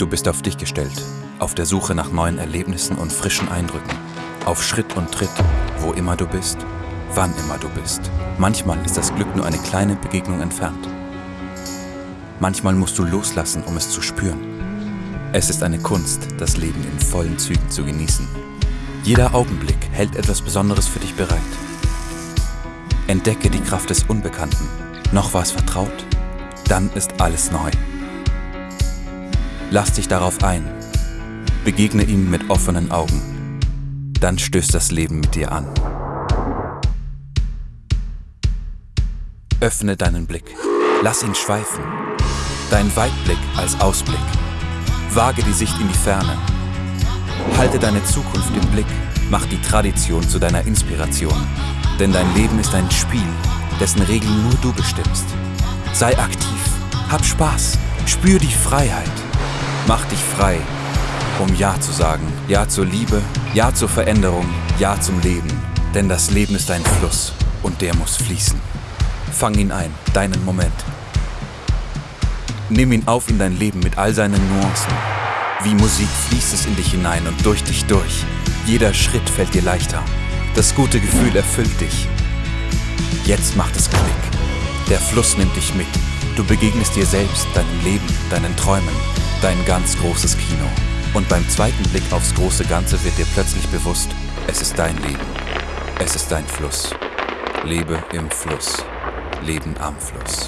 Du bist auf dich gestellt, auf der Suche nach neuen Erlebnissen und frischen Eindrücken. Auf Schritt und Tritt, wo immer du bist, wann immer du bist. Manchmal ist das Glück nur eine kleine Begegnung entfernt. Manchmal musst du loslassen, um es zu spüren. Es ist eine Kunst, das Leben in vollen Zügen zu genießen. Jeder Augenblick hält etwas Besonderes für dich bereit. Entdecke die Kraft des Unbekannten. Noch war es vertraut, dann ist alles neu. Lass dich darauf ein. Begegne ihm mit offenen Augen. Dann stößt das Leben mit dir an. Öffne deinen Blick. Lass ihn schweifen. Dein Weitblick als Ausblick. Wage die Sicht in die Ferne. Halte deine Zukunft im Blick. Mach die Tradition zu deiner Inspiration. Denn dein Leben ist ein Spiel, dessen Regeln nur du bestimmst. Sei aktiv, hab Spaß, spür die Freiheit. Mach dich frei, um Ja zu sagen. Ja zur Liebe, Ja zur Veränderung, Ja zum Leben. Denn das Leben ist ein Fluss und der muss fließen. Fang ihn ein, deinen Moment. Nimm ihn auf in dein Leben mit all seinen Nuancen. Wie Musik fließt es in dich hinein und durch dich durch. Jeder Schritt fällt dir leichter. Das gute Gefühl erfüllt dich. Jetzt macht es Klick. Der Fluss nimmt dich mit. Du begegnest dir selbst, deinem Leben, deinen Träumen, dein ganz großes Kino. Und beim zweiten Blick aufs große Ganze wird dir plötzlich bewusst, es ist dein Leben. Es ist dein Fluss. Lebe im Fluss. Leben am Fluss.